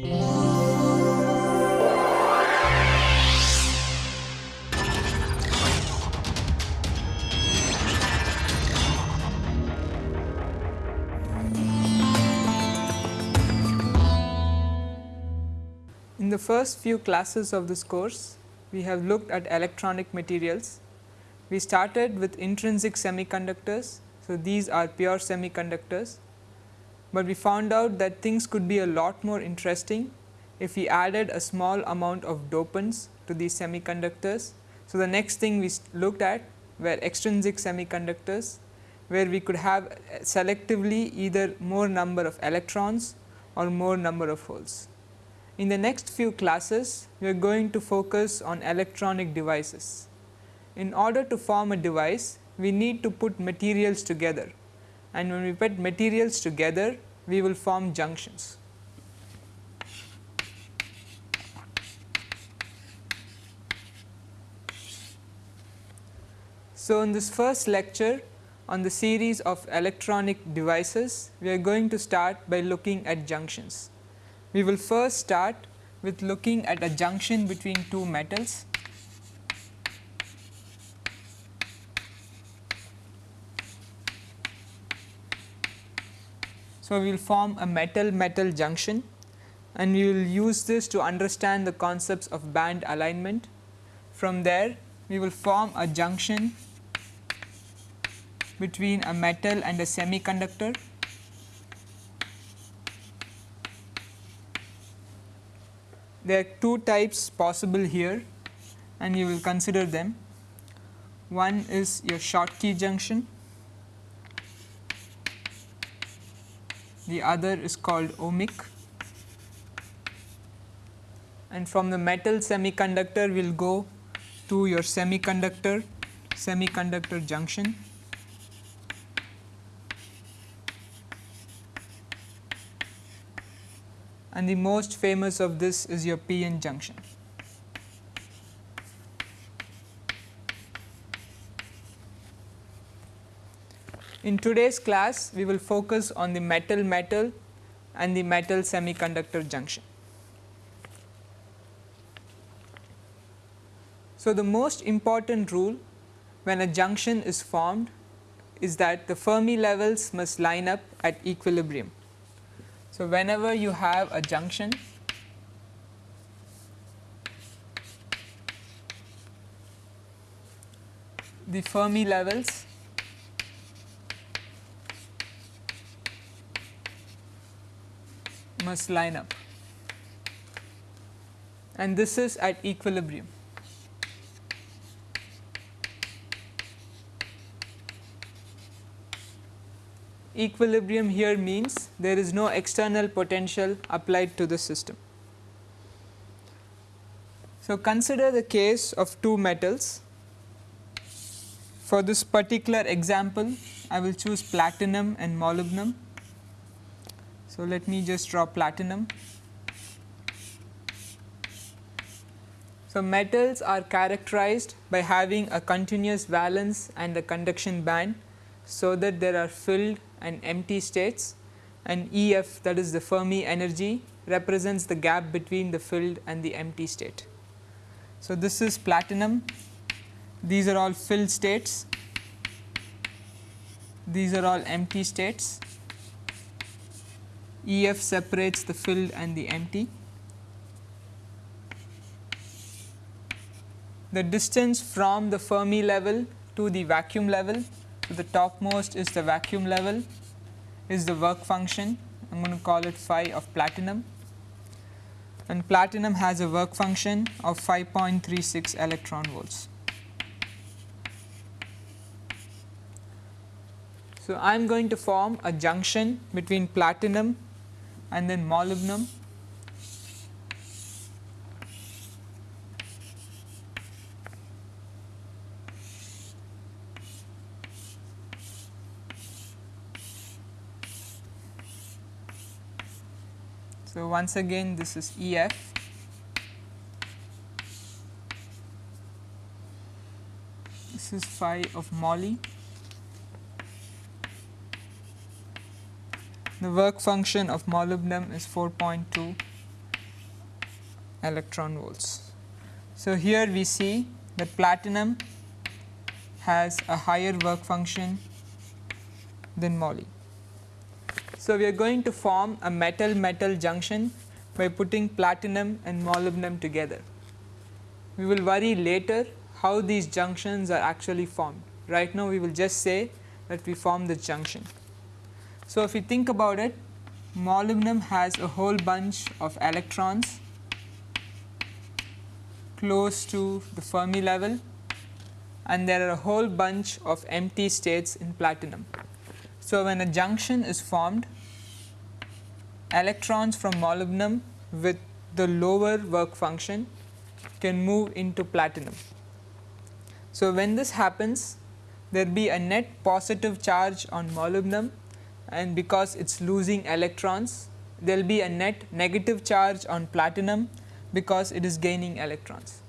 In the first few classes of this course, we have looked at electronic materials. We started with intrinsic semiconductors. So, these are pure semiconductors, but we found out that things could be a lot more interesting if we added a small amount of dopants to these semiconductors. So, the next thing we looked at were extrinsic semiconductors, where we could have uh, selectively either more number of electrons or more number of holes. In the next few classes, we are going to focus on electronic devices. In order to form a device, we need to put materials together and when we put materials together, we will form junctions. So, in this first lecture on the series of electronic devices, we are going to start by looking at junctions. We will first start with looking at a junction between two metals. So, we will form a metal metal junction and we will use this to understand the concepts of band alignment. From there we will form a junction between a metal and a semiconductor There are two types possible here and you will consider them. One is your Schottky junction, the other is called ohmic and from the metal semiconductor we will go to your semiconductor semiconductor junction and the most famous of this is your p-n junction. In today's class, we will focus on the metal metal and the metal semiconductor junction. So, the most important rule when a junction is formed is that the Fermi levels must line up at equilibrium. So, whenever you have a junction the Fermi levels must line up and this is at equilibrium. equilibrium here means there is no external potential applied to the system. So, consider the case of two metals. For this particular example, I will choose platinum and molybdenum. So, let me just draw platinum. So, metals are characterized by having a continuous valence and a conduction band, so that there are filled and empty states and E f that is the Fermi energy represents the gap between the filled and the empty state. So, this is platinum, these are all filled states, these are all empty states, E f separates the filled and the empty. The distance from the Fermi level to the vacuum level so, the topmost is the vacuum level is the work function I am going to call it phi of platinum and platinum has a work function of 5.36 electron volts. So, I am going to form a junction between platinum and then molybdenum. So, once again this is E f. This is phi of moly the work function of molybdenum is 4.2 electron volts. So, here we see that platinum has a higher work function than moly. So, we are going to form a metal metal junction by putting platinum and molybdenum together. We will worry later how these junctions are actually formed. Right now we will just say that we form this junction. So, if you think about it molybdenum has a whole bunch of electrons close to the Fermi level and there are a whole bunch of empty states in platinum. So, when a junction is formed electrons from molybdenum with the lower work function can move into platinum. So, when this happens there will be a net positive charge on molybdenum and because it is losing electrons there will be a net negative charge on platinum because it is gaining electrons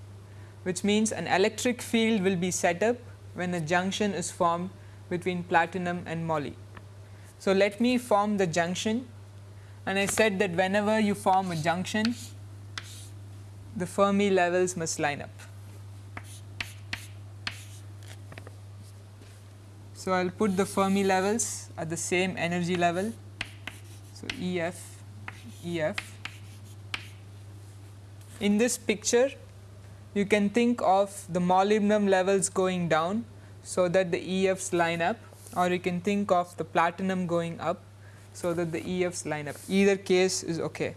which means an electric field will be set up when a junction is formed between platinum and moly. So, let me form the junction and I said that whenever you form a junction the Fermi levels must line up. So, I will put the Fermi levels at the same energy level. So, EF, EF. In this picture you can think of the molybdenum levels going down so that the EFs line up or you can think of the platinum going up so that the EFs line up either case is okay.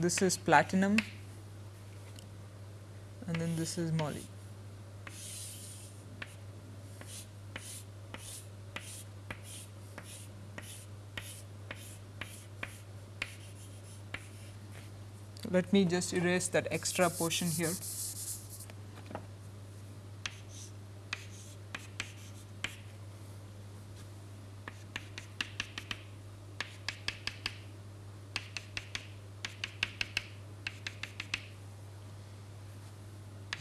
This is platinum and then this is moly. let me just erase that extra portion here.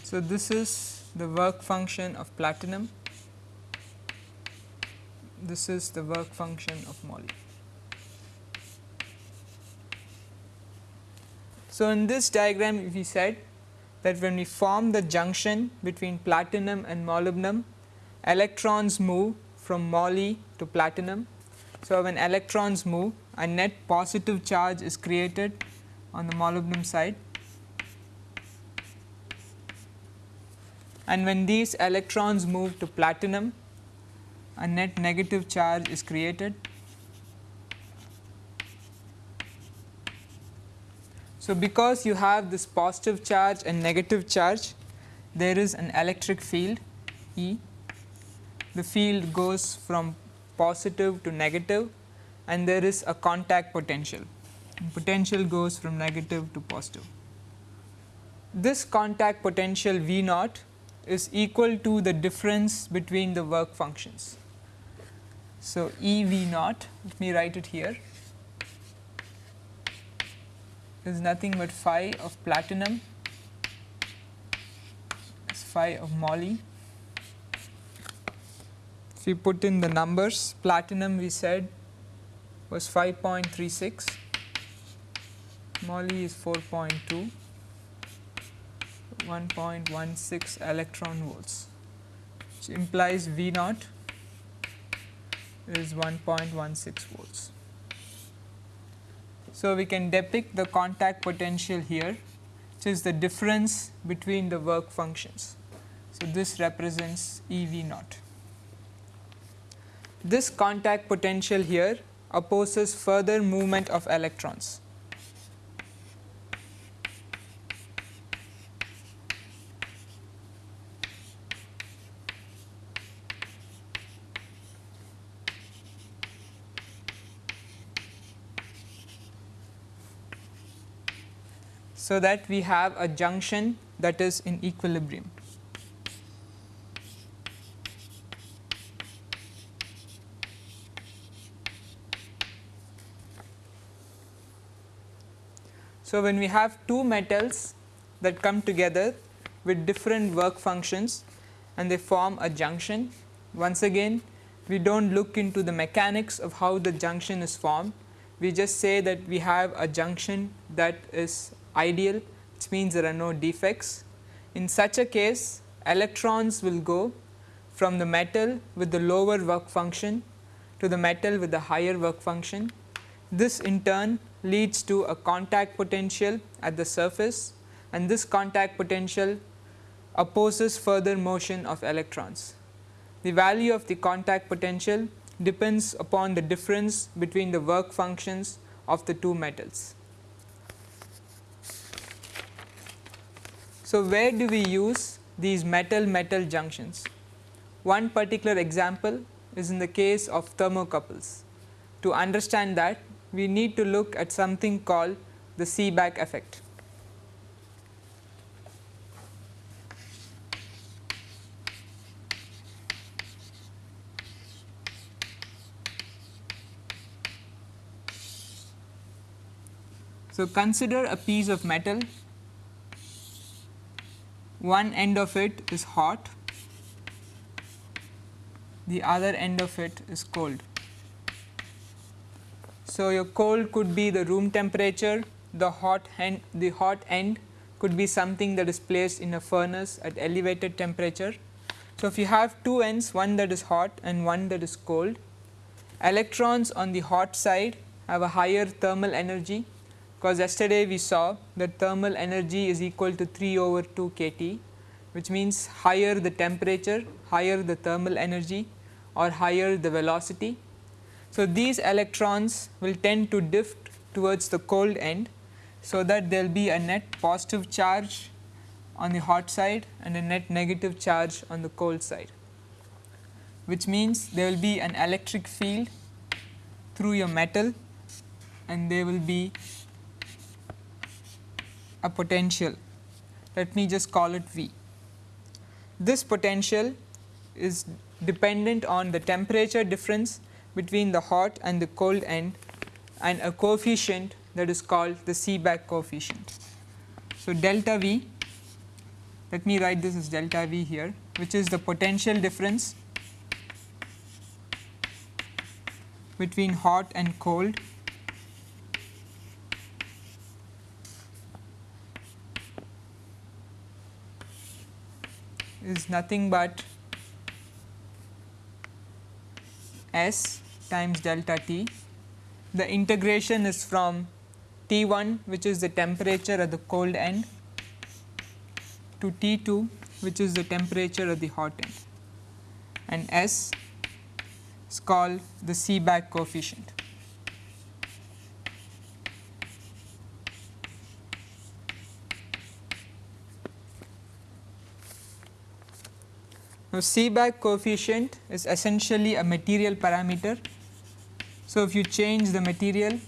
So, this is the work function of platinum, this is the work function of moly. So, in this diagram we said that when we form the junction between platinum and molybdenum, electrons move from moly to platinum. So, when electrons move a net positive charge is created on the molybdenum side and when these electrons move to platinum a net negative charge is created So, because you have this positive charge and negative charge there is an electric field E. The field goes from positive to negative and there is a contact potential. Potential goes from negative to positive. This contact potential V naught is equal to the difference between the work functions. So, E V naught let me write it here is nothing but phi of platinum is phi of moly. If we put in the numbers platinum we said was 5.36, moly is 4.2, 1.16 electron volts which implies V naught is 1.16 volts. So, we can depict the contact potential here which is the difference between the work functions. So, this represents E V naught. This contact potential here opposes further movement of electrons. So that we have a junction that is in equilibrium. So, when we have two metals that come together with different work functions and they form a junction. Once again we do not look into the mechanics of how the junction is formed, we just say that we have a junction that is ideal which means there are no defects. In such a case electrons will go from the metal with the lower work function to the metal with the higher work function. This in turn leads to a contact potential at the surface and this contact potential opposes further motion of electrons. The value of the contact potential depends upon the difference between the work functions of the two metals. So, where do we use these metal metal junctions? One particular example is in the case of thermocouples. To understand that we need to look at something called the Seebeck effect. So, consider a piece of metal, one end of it is hot, the other end of it is cold. So, your cold could be the room temperature, the hot end, the hot end could be something that is placed in a furnace at elevated temperature. So, if you have two ends one that is hot and one that is cold, electrons on the hot side have a higher thermal energy because yesterday we saw that thermal energy is equal to 3 over 2 kT which means higher the temperature, higher the thermal energy or higher the velocity. So, these electrons will tend to drift towards the cold end. So, that there will be a net positive charge on the hot side and a net negative charge on the cold side, which means there will be an electric field through your metal and there will be a potential let me just call it V. This potential is dependent on the temperature difference between the hot and the cold end and a coefficient that is called the Seebeck coefficient. So, delta V let me write this as delta V here which is the potential difference between hot and cold is nothing but S times delta T. The integration is from T 1 which is the temperature at the cold end to T 2 which is the temperature at the hot end and S is called the Seebeck coefficient. Now, Seebeck coefficient is essentially a material parameter. So, if you change the material,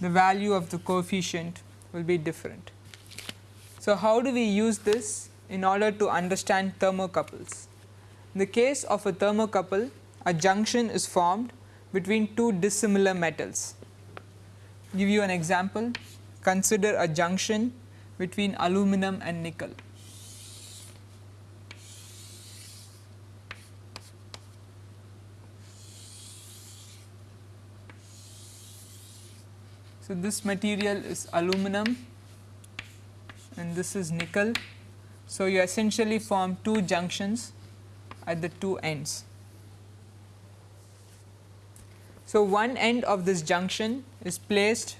the value of the coefficient will be different. So, how do we use this in order to understand thermocouples? In the case of a thermocouple, a junction is formed between two dissimilar metals. Give you an example, consider a junction between aluminum and nickel. So, this material is aluminum and this is nickel. So, you essentially form two junctions at the two ends. So, one end of this junction is placed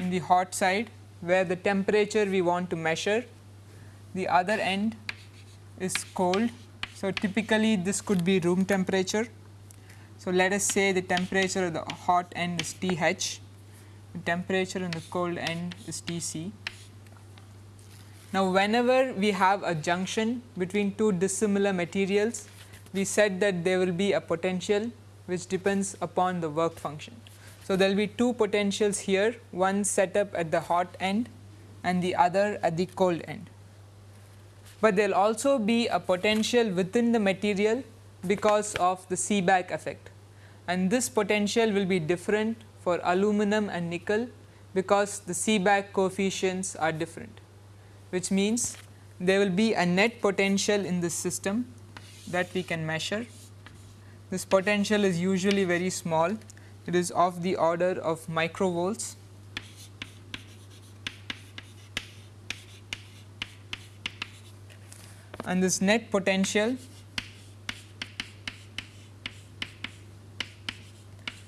in the hot side where the temperature we want to measure, the other end is cold. So, typically this could be room temperature so, let us say the temperature of the hot end is T h, the temperature in the cold end is T c. Now, whenever we have a junction between two dissimilar materials, we said that there will be a potential which depends upon the work function. So, there will be two potentials here, one set up at the hot end and the other at the cold end. But there will also be a potential within the material because of the Seebeck effect. And this potential will be different for aluminum and nickel because the Seebeck coefficients are different which means there will be a net potential in this system that we can measure. This potential is usually very small. It is of the order of microvolts. And this net potential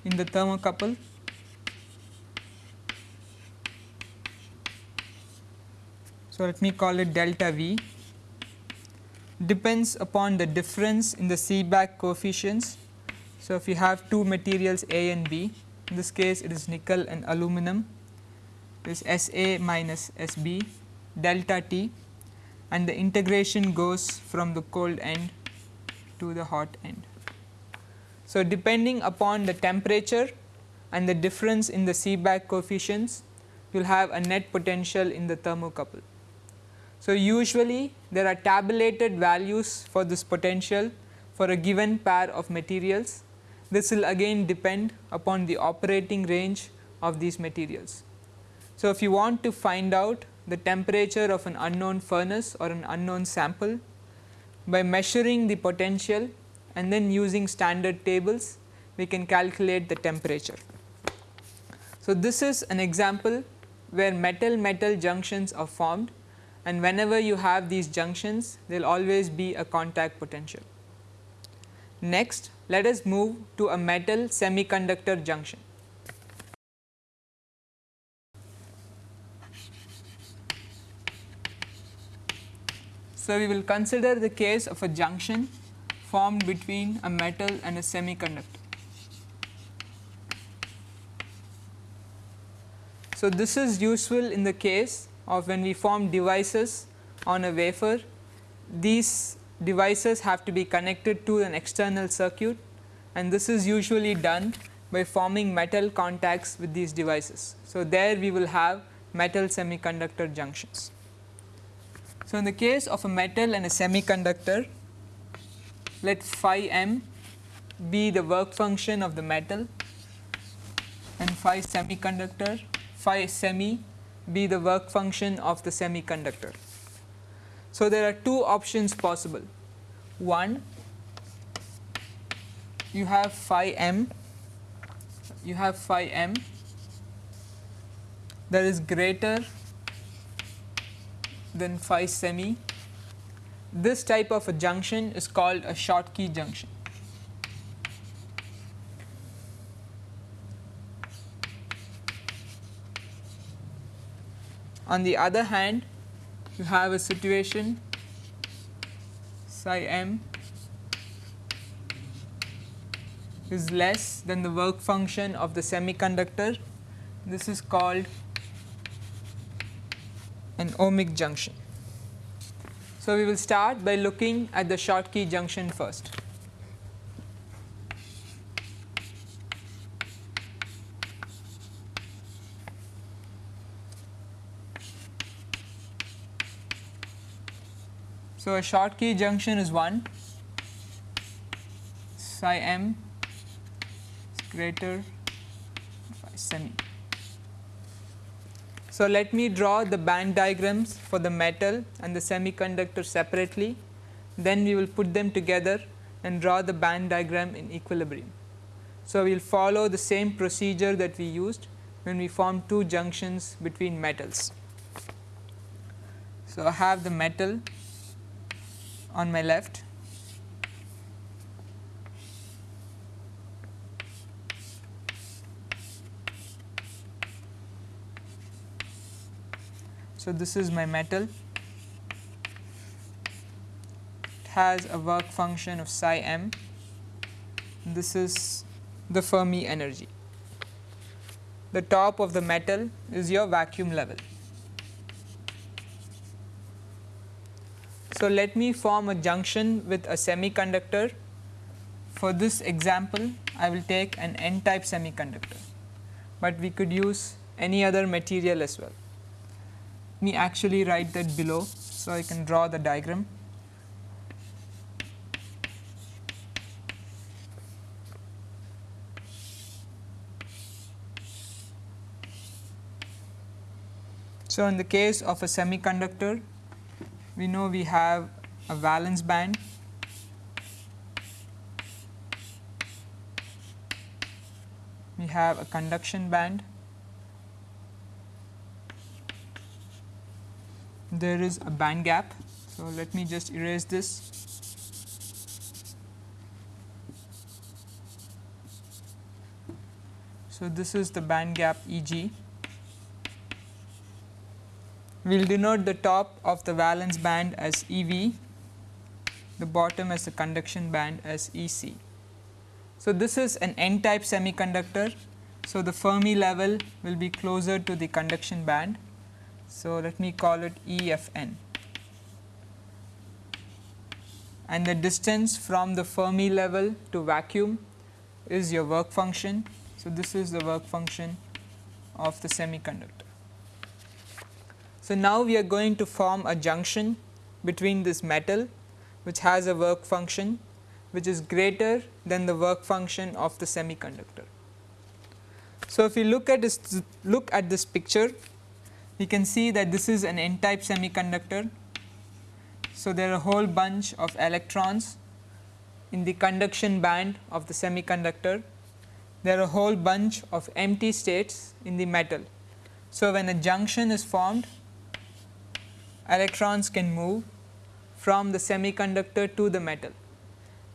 in the thermocouple so let me call it delta V depends upon the difference in the Seebeck coefficients. So, if you have two materials A and B in this case it is nickel and aluminum is SA minus SB delta T and the integration goes from the cold end to the hot end. So, depending upon the temperature and the difference in the Seebeck coefficients you will have a net potential in the thermocouple. So, usually there are tabulated values for this potential for a given pair of materials. This will again depend upon the operating range of these materials. So, if you want to find out the temperature of an unknown furnace or an unknown sample by measuring the potential and then using standard tables we can calculate the temperature. So, this is an example where metal metal junctions are formed and whenever you have these junctions there will always be a contact potential. Next let us move to a metal semiconductor junction. So, we will consider the case of a junction formed between a metal and a semiconductor. So, this is useful in the case of when we form devices on a wafer, these devices have to be connected to an external circuit and this is usually done by forming metal contacts with these devices. So, there we will have metal semiconductor junctions. So, in the case of a metal and a semiconductor, let phi m be the work function of the metal and phi semiconductor, phi semi be the work function of the semiconductor. So, there are two options possible. One, you have phi m, you have phi m that is greater than phi semi. This type of a junction is called a Schottky junction. On the other hand, you have a situation psi m is less than the work function of the semiconductor. This is called an ohmic junction. So, we will start by looking at the Schottky junction first. So, a Schottky junction is 1 psi m is greater phi semi. So, let me draw the band diagrams for the metal and the semiconductor separately then we will put them together and draw the band diagram in equilibrium. So, we will follow the same procedure that we used when we formed two junctions between metals. So, I have the metal on my left. So, this is my metal it has a work function of psi m this is the Fermi energy. The top of the metal is your vacuum level. So, let me form a junction with a semiconductor. For this example, I will take an n type semiconductor, but we could use any other material as well. Me actually write that below, so I can draw the diagram. So, in the case of a semiconductor, we know we have a valence band we have a conduction band there is a band gap. So, let me just erase this. So, this is the band gap E g. We will denote the top of the valence band as E v, the bottom as the conduction band as E c. So, this is an n type semiconductor. So, the Fermi level will be closer to the conduction band so, let me call it E f n and the distance from the Fermi level to vacuum is your work function. So, this is the work function of the semiconductor. So, now we are going to form a junction between this metal which has a work function which is greater than the work function of the semiconductor. So, if you look at this look at this picture we can see that this is an n type semiconductor. So, there are a whole bunch of electrons in the conduction band of the semiconductor. There are a whole bunch of empty states in the metal. So, when a junction is formed, electrons can move from the semiconductor to the metal.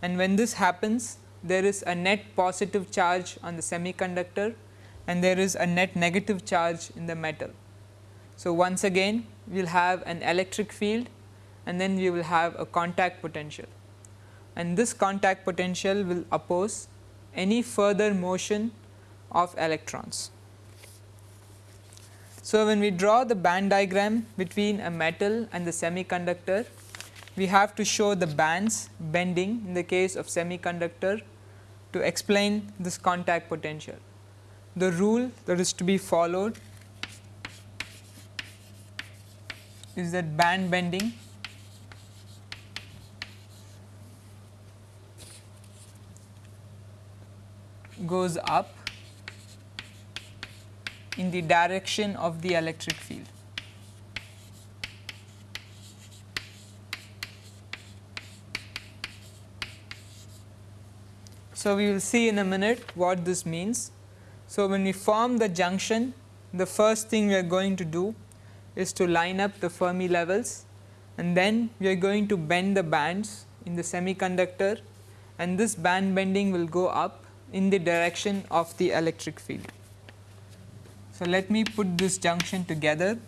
And when this happens, there is a net positive charge on the semiconductor and there is a net negative charge in the metal. So, once again we will have an electric field and then we will have a contact potential and this contact potential will oppose any further motion of electrons. So, when we draw the band diagram between a metal and the semiconductor, we have to show the bands bending in the case of semiconductor to explain this contact potential. The rule that is to be followed is that band bending goes up in the direction of the electric field. So, we will see in a minute what this means. So, when we form the junction the first thing we are going to do is to line up the Fermi levels and then we are going to bend the bands in the semiconductor and this band bending will go up in the direction of the electric field. So, let me put this junction together.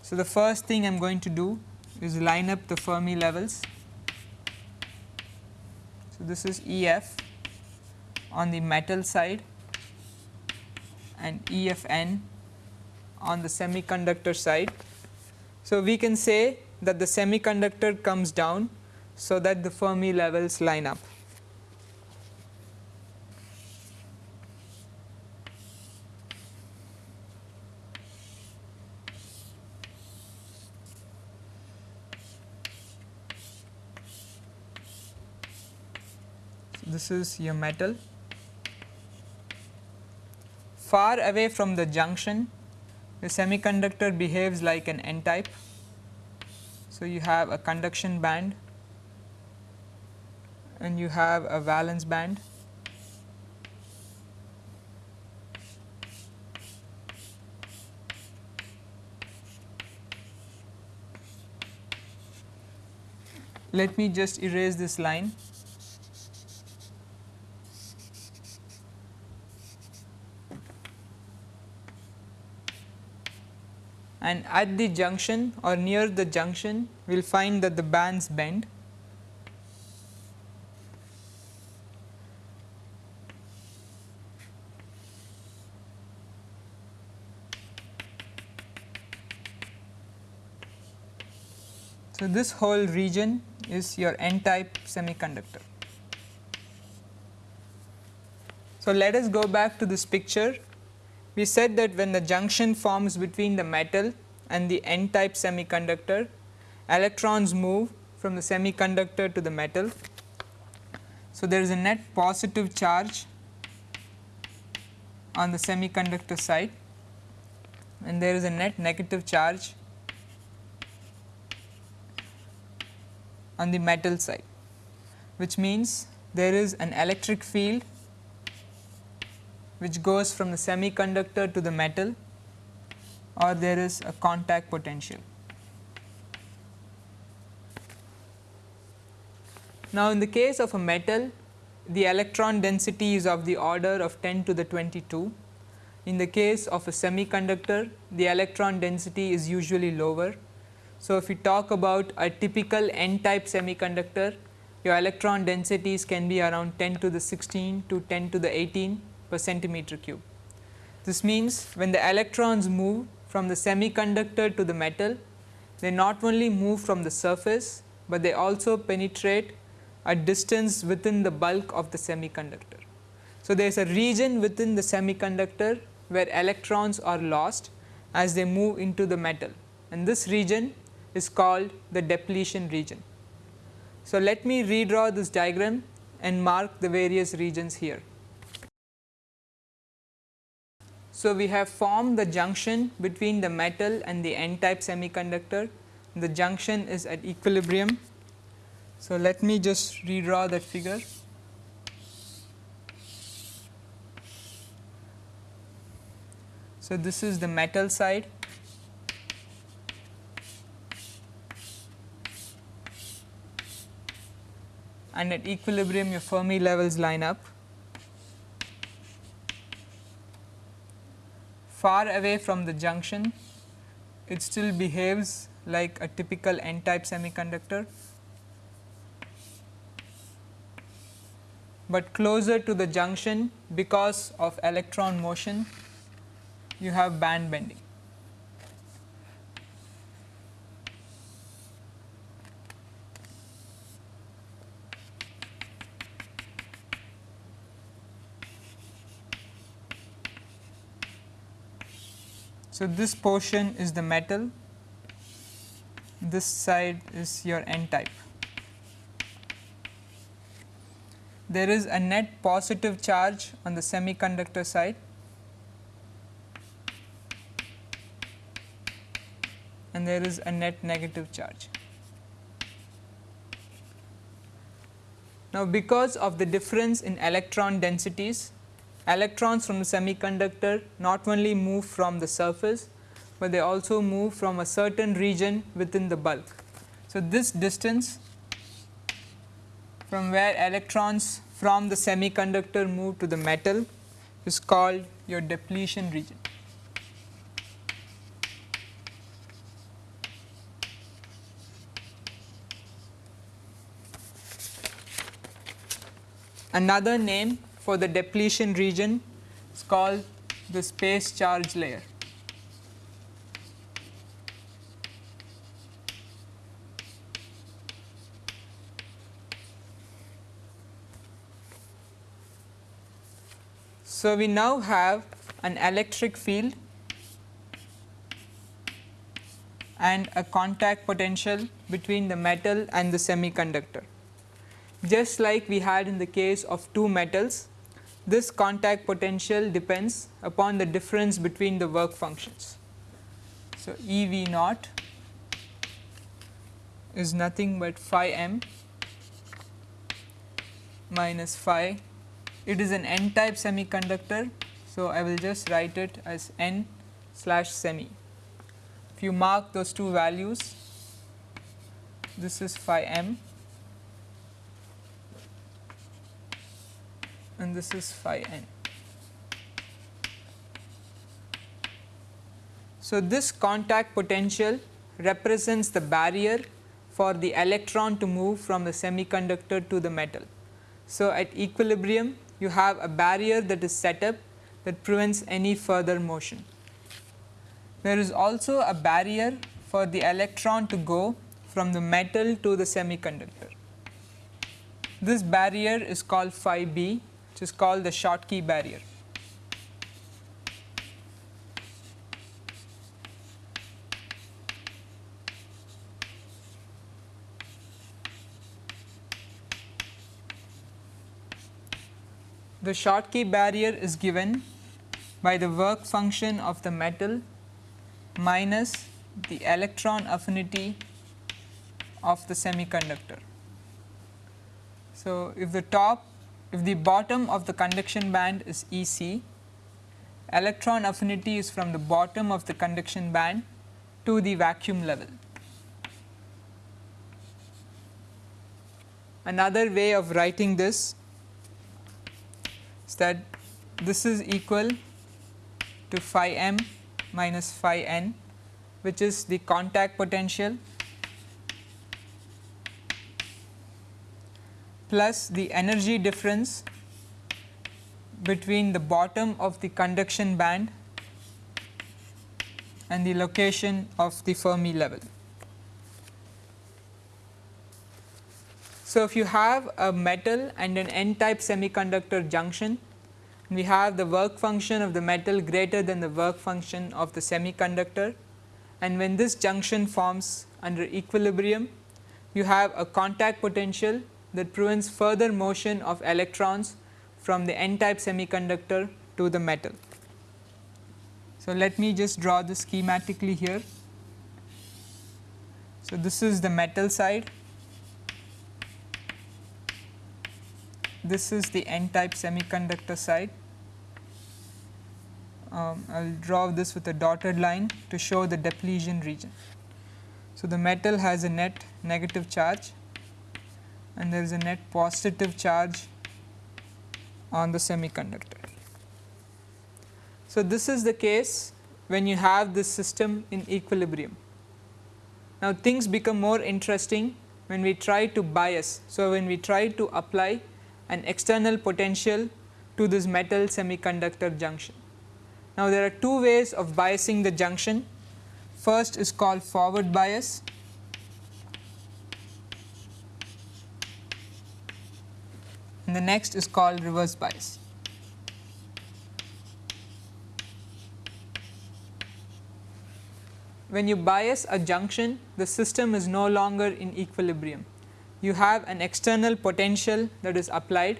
So, the first thing I am going to do is line up the Fermi levels. So, this is E f on the metal side and E f n on the semiconductor side. So, we can say that the semiconductor comes down so that the Fermi levels line up. This is your metal. Far away from the junction the semiconductor behaves like an n type. So, you have a conduction band and you have a valence band. Let me just erase this line. And at the junction or near the junction we will find that the bands bend. So, this whole region is your n type semiconductor. So, let us go back to this picture we said that when the junction forms between the metal and the n type semiconductor, electrons move from the semiconductor to the metal. So, there is a net positive charge on the semiconductor side and there is a net negative charge on the metal side, which means there is an electric field which goes from the semiconductor to the metal or there is a contact potential. Now, in the case of a metal the electron density is of the order of 10 to the 22. In the case of a semiconductor the electron density is usually lower. So, if we talk about a typical n type semiconductor your electron densities can be around 10 to the 16 to 10 to the 18 per centimeter cube. This means when the electrons move from the semiconductor to the metal they not only move from the surface, but they also penetrate a distance within the bulk of the semiconductor. So, there is a region within the semiconductor where electrons are lost as they move into the metal and this region is called the depletion region. So, let me redraw this diagram and mark the various regions here. So, we have formed the junction between the metal and the n type semiconductor. The junction is at equilibrium so, let me just redraw that figure. So, this is the metal side and at equilibrium your Fermi levels line up. Far away from the junction it still behaves like a typical n type semiconductor but closer to the junction because of electron motion you have band bending. So, this portion is the metal, this side is your n type. there is a net positive charge on the semiconductor side and there is a net negative charge. Now, because of the difference in electron densities, electrons from the semiconductor not only move from the surface, but they also move from a certain region within the bulk. So, this distance from where electrons from the semiconductor move to the metal is called your depletion region. Another name for the depletion region is called the space charge layer. So, we now have an electric field and a contact potential between the metal and the semiconductor. Just like we had in the case of two metals, this contact potential depends upon the difference between the work functions. So, E V naught is nothing but phi m minus phi it is an n type semiconductor. So, I will just write it as n slash semi. If you mark those two values, this is phi m and this is phi n. So, this contact potential represents the barrier for the electron to move from the semiconductor to the metal. So, at equilibrium you have a barrier that is set up that prevents any further motion. There is also a barrier for the electron to go from the metal to the semiconductor. This barrier is called phi b which is called the Schottky barrier. the Schottky barrier is given by the work function of the metal minus the electron affinity of the semiconductor. So, if the top if the bottom of the conduction band is E c, electron affinity is from the bottom of the conduction band to the vacuum level. Another way of writing this is that this is equal to phi m minus phi n which is the contact potential plus the energy difference between the bottom of the conduction band and the location of the Fermi level. So, if you have a metal and an n type semiconductor junction, we have the work function of the metal greater than the work function of the semiconductor and when this junction forms under equilibrium, you have a contact potential that prevents further motion of electrons from the n type semiconductor to the metal. So, let me just draw this schematically here. So, this is the metal side, this is the n type semiconductor side. Um, I will draw this with a dotted line to show the depletion region. So, the metal has a net negative charge and there is a net positive charge on the semiconductor. So, this is the case when you have this system in equilibrium. Now, things become more interesting when we try to bias. So, when we try to apply an external potential to this metal semiconductor junction. Now, there are two ways of biasing the junction. First is called forward bias and the next is called reverse bias. when you bias a junction the system is no longer in equilibrium. You have an external potential that is applied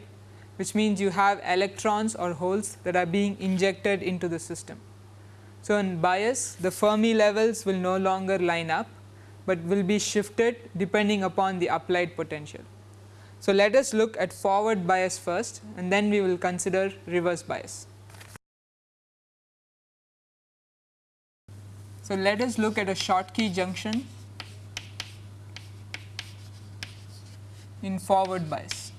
which means you have electrons or holes that are being injected into the system. So, in bias the Fermi levels will no longer line up, but will be shifted depending upon the applied potential. So, let us look at forward bias first and then we will consider reverse bias. So, let us look at a Schottky junction in forward bias.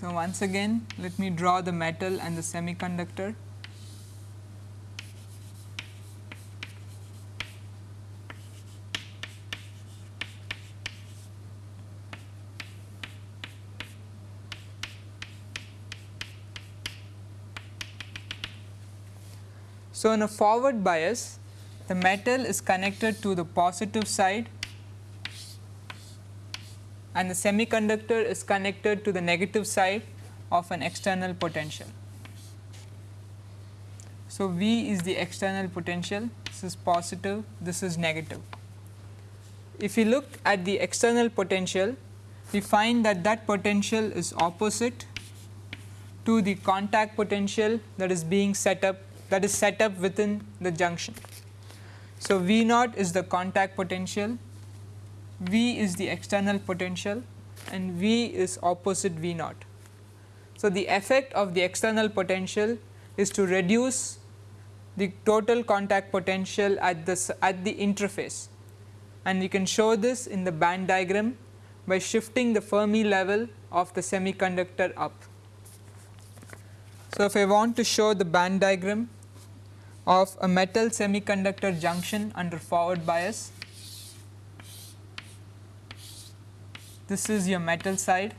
So, once again let me draw the metal and the semiconductor. So, in a forward bias the metal is connected to the positive side and the semiconductor is connected to the negative side of an external potential. So, V is the external potential, this is positive, this is negative. If you look at the external potential, we find that that potential is opposite to the contact potential that is being set up that is set up within the junction. So, V naught is the contact potential, V is the external potential and V is opposite V naught. So, the effect of the external potential is to reduce the total contact potential at the at the interface and you can show this in the band diagram by shifting the Fermi level of the semiconductor up. So, if I want to show the band diagram of a metal semiconductor junction under forward bias. This is your metal side.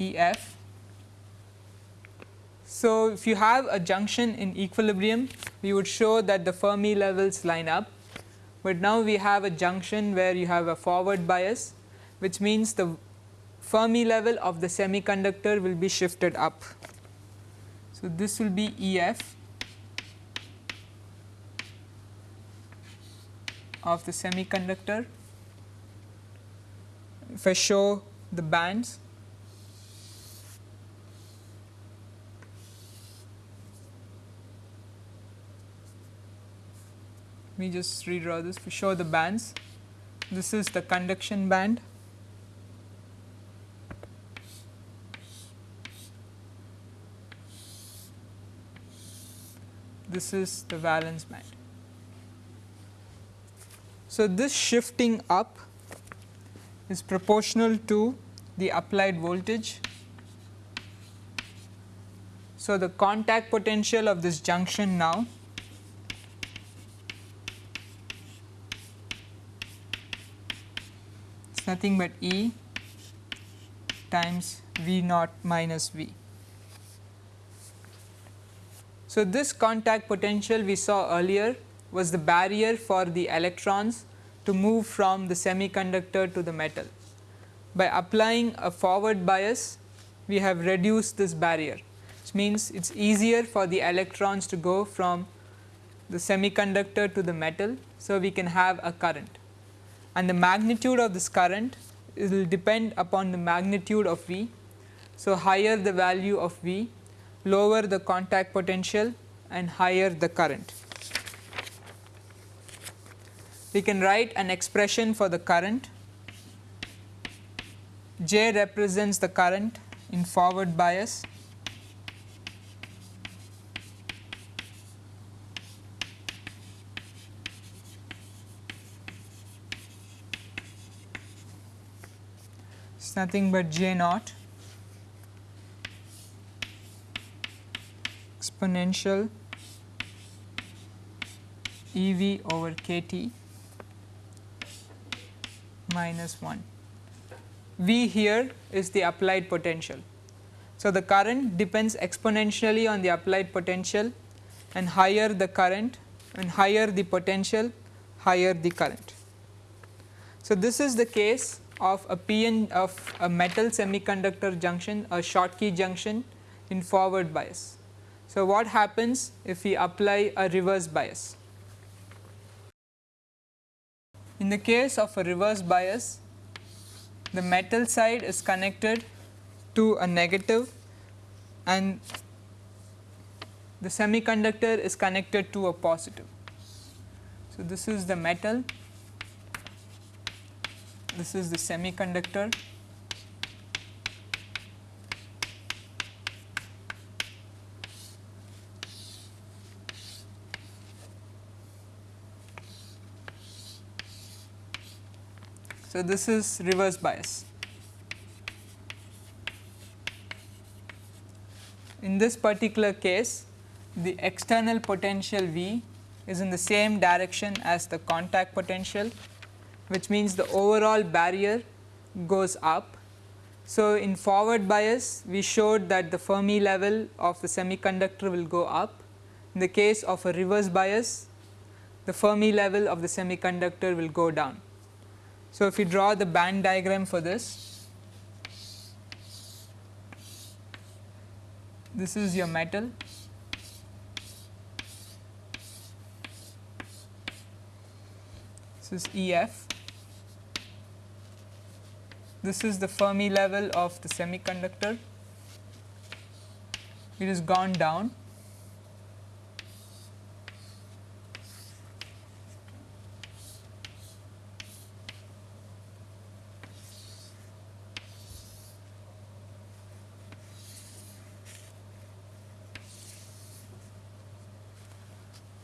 EF. So, if you have a junction in equilibrium, we would show that the Fermi levels line up, but now we have a junction where you have a forward bias, which means the Fermi level of the semiconductor will be shifted up. So, this will be E of the semiconductor. If I show the bands let me just redraw this to show the bands. This is the conduction band this is the valence band. So, this shifting up is proportional to the applied voltage. So, the contact potential of this junction now is nothing but E times V naught minus V. So, this contact potential we saw earlier was the barrier for the electrons to move from the semiconductor to the metal. By applying a forward bias, we have reduced this barrier, which means it is easier for the electrons to go from the semiconductor to the metal. So, we can have a current and the magnitude of this current will depend upon the magnitude of V. So, higher the value of V lower the contact potential and higher the current. We can write an expression for the current. J represents the current in forward bias. It is nothing but J naught exponential E v over k t minus 1. V here is the applied potential. So, the current depends exponentially on the applied potential and higher the current and higher the potential higher the current. So, this is the case of a PN of a metal semiconductor junction a Schottky junction in forward bias. So, what happens if we apply a reverse bias? In the case of a reverse bias, the metal side is connected to a negative and the semiconductor is connected to a positive. So, this is the metal, this is the semiconductor So, this is reverse bias. In this particular case, the external potential V is in the same direction as the contact potential, which means the overall barrier goes up. So, in forward bias, we showed that the Fermi level of the semiconductor will go up. In the case of a reverse bias, the Fermi level of the semiconductor will go down. So, if you draw the band diagram for this, this is your metal. This is EF. This is the Fermi level of the semiconductor. It has gone down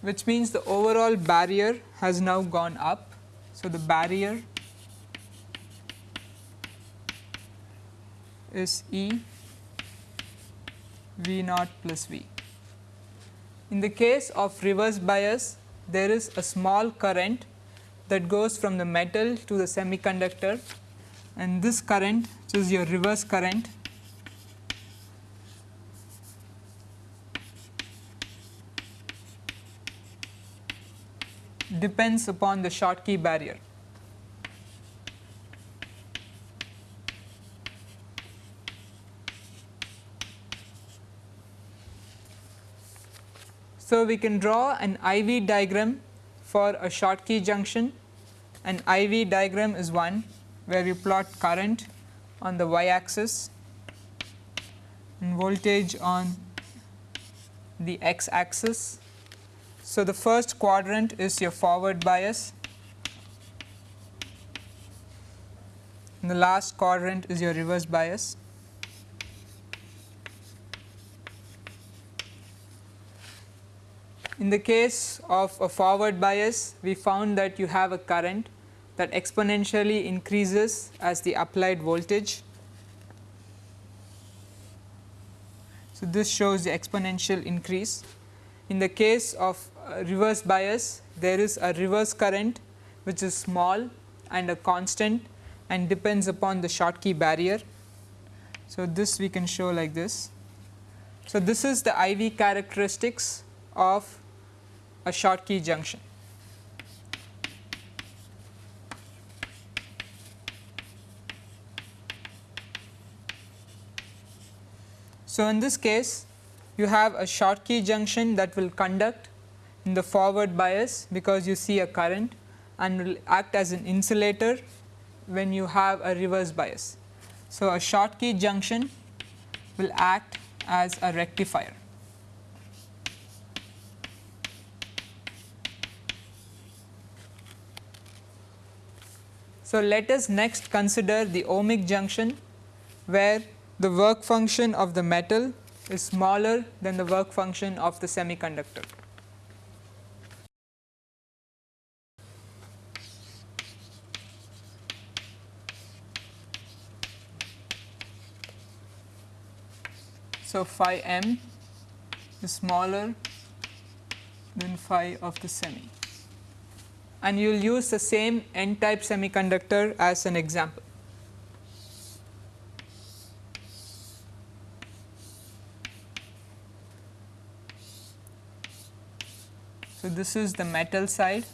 which means the overall barrier has now gone up. So, the barrier is E V naught plus V. In the case of reverse bias, there is a small current that goes from the metal to the semiconductor and this current which is your reverse current depends upon the Schottky barrier. So, we can draw an IV diagram for a Schottky junction. An IV diagram is one where we plot current on the y axis and voltage on the x axis. So, the first quadrant is your forward bias and the last quadrant is your reverse bias. In the case of a forward bias, we found that you have a current that exponentially increases as the applied voltage. So, this shows the exponential increase. In the case of reverse bias, there is a reverse current which is small and a constant and depends upon the Schottky barrier. So, this we can show like this. So, this is the IV characteristics of a Schottky junction. So, in this case you have a Schottky junction that will conduct in the forward bias because you see a current and will act as an insulator when you have a reverse bias. So, a Schottky junction will act as a rectifier. So, let us next consider the ohmic junction where the work function of the metal is smaller than the work function of the semiconductor. So, phi m is smaller than phi of the semi. And you will use the same n type semiconductor as an example. So, this is the metal side.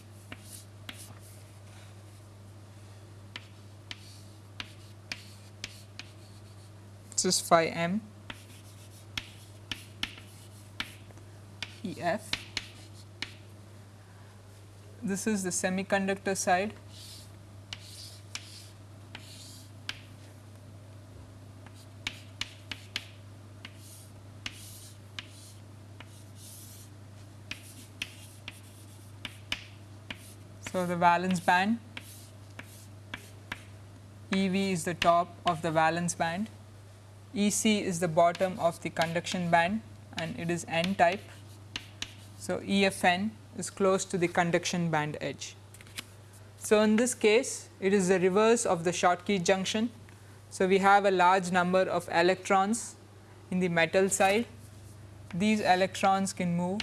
This is phi m f. This is the semiconductor side. So, the valence band. EV is the top of the valence band, EC is the bottom of the conduction band and it is n type. So, EFN is close to the conduction band edge. So, in this case it is the reverse of the Schottky junction. So, we have a large number of electrons in the metal side, these electrons can move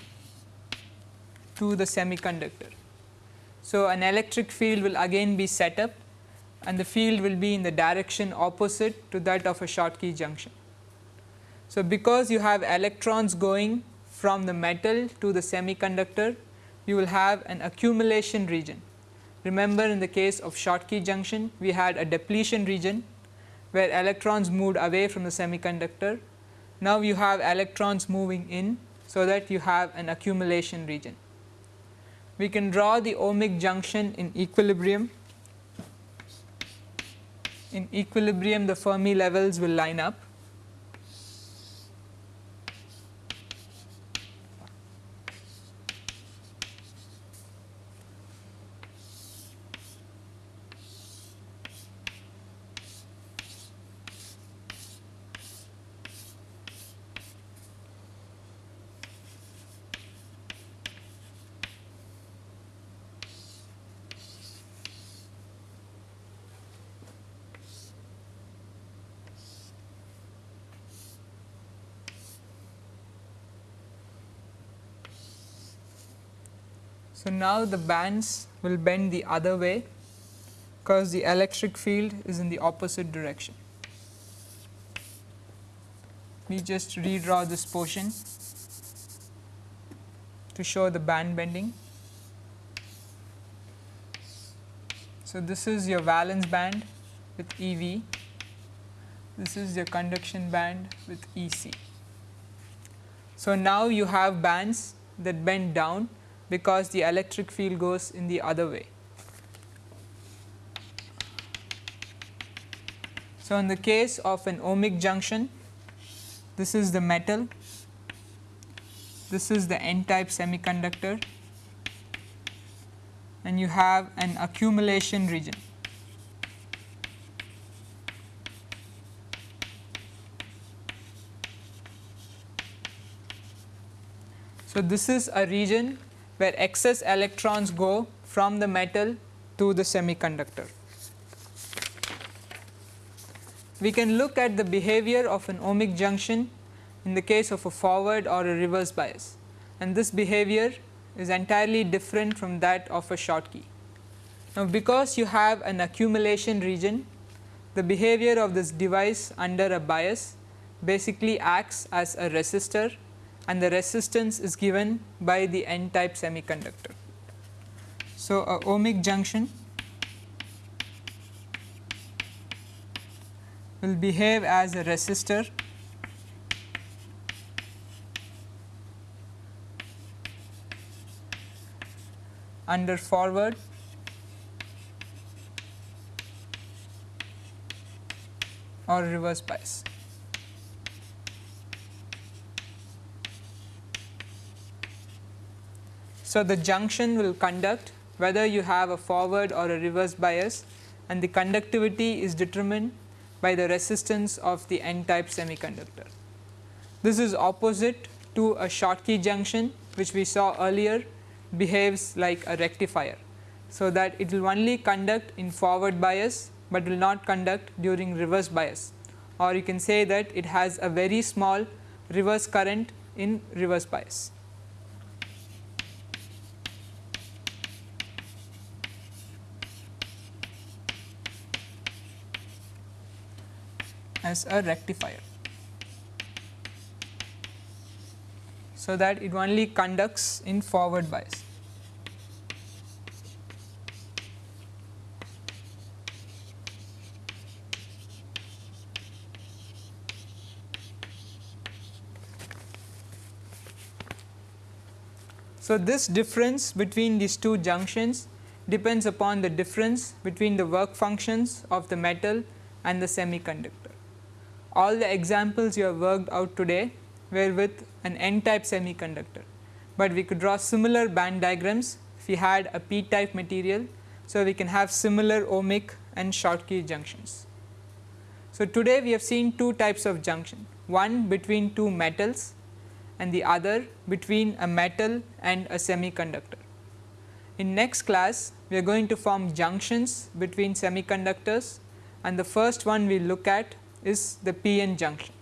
to the semiconductor. So, an electric field will again be set up and the field will be in the direction opposite to that of a Schottky junction. So, because you have electrons going from the metal to the semiconductor, you will have an accumulation region. Remember in the case of Schottky junction, we had a depletion region where electrons moved away from the semiconductor. Now, you have electrons moving in, so that you have an accumulation region. We can draw the ohmic junction in equilibrium. In equilibrium, the Fermi levels will line up So, now the bands will bend the other way because the electric field is in the opposite direction. We just redraw this portion to show the band bending. So, this is your valence band with EV, this is your conduction band with EC. So, now you have bands that bend down because the electric field goes in the other way. So, in the case of an ohmic junction, this is the metal, this is the n type semiconductor and you have an accumulation region. So, this is a region where excess electrons go from the metal to the semiconductor. We can look at the behavior of an ohmic junction in the case of a forward or a reverse bias and this behavior is entirely different from that of a Schottky. Now, because you have an accumulation region the behavior of this device under a bias basically acts as a resistor and the resistance is given by the n type semiconductor. So, a ohmic junction will behave as a resistor under forward or reverse bias. So, the junction will conduct whether you have a forward or a reverse bias and the conductivity is determined by the resistance of the n type semiconductor. This is opposite to a Schottky junction which we saw earlier behaves like a rectifier. So, that it will only conduct in forward bias, but will not conduct during reverse bias or you can say that it has a very small reverse current in reverse bias. As a rectifier. So, that it only conducts in forward bias. So, this difference between these two junctions depends upon the difference between the work functions of the metal and the semiconductor. All the examples you have worked out today were with an n type semiconductor, but we could draw similar band diagrams if we had a p type material. So, we can have similar ohmic and Schottky junctions. So, today we have seen two types of junction, one between two metals and the other between a metal and a semiconductor. In next class, we are going to form junctions between semiconductors and the first one we look at is the PN junction.